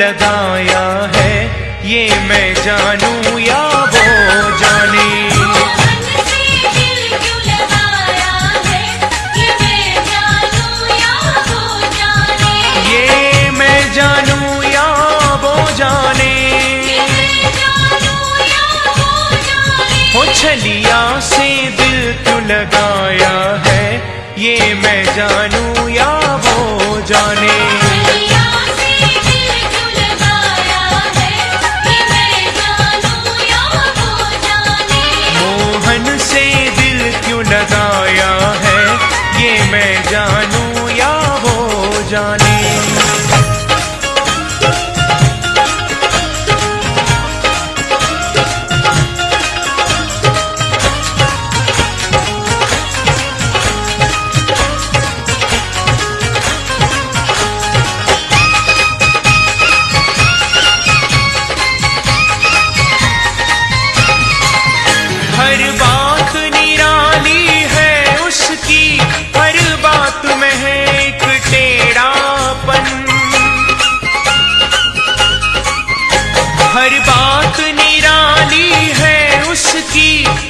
लगाया है, ये मैं जानू या वो जाने? ये मैं जानू या वो जाने? हो छलिया से दिल क्यों लगाया है, ये मैं जानू या वो जाने? keep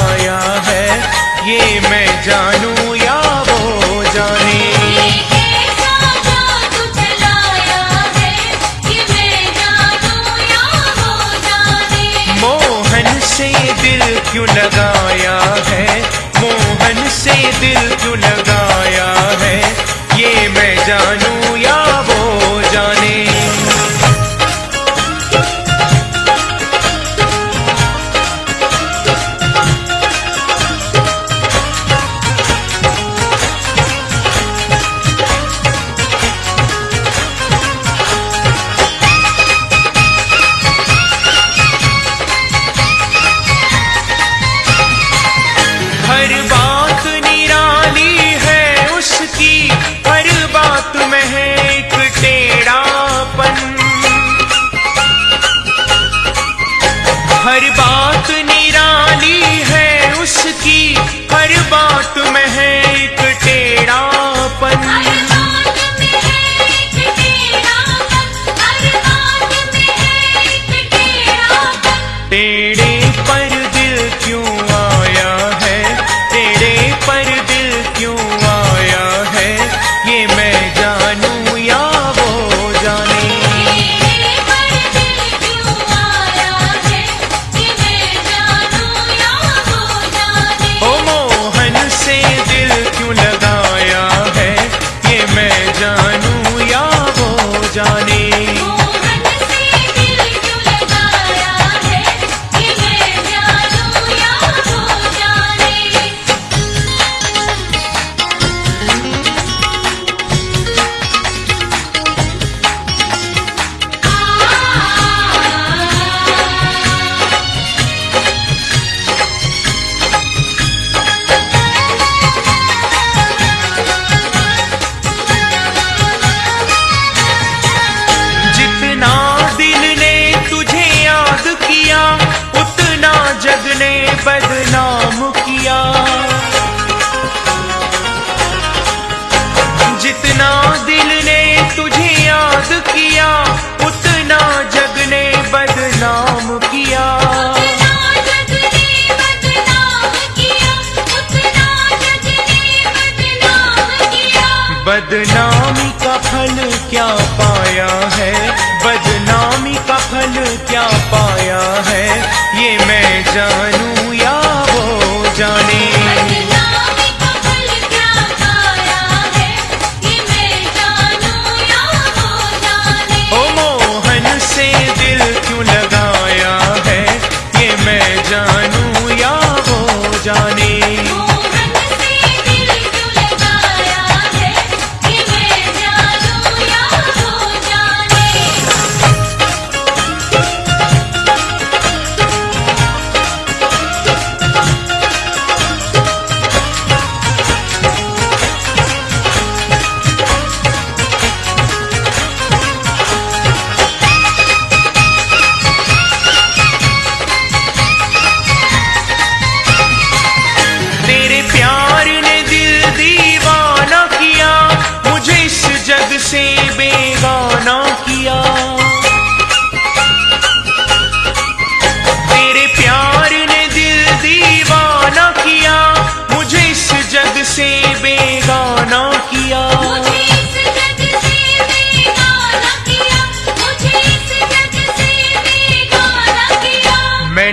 बदनामी का फल क्या पाया है?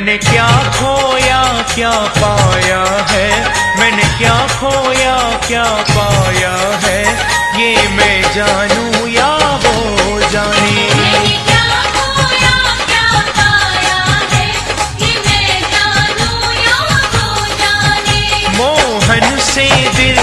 मैंने क्या खोया क्या पाया है? मैंने क्या खोया क्या पाया है? ये मैं जानू या वो जाने? मोहन से दिल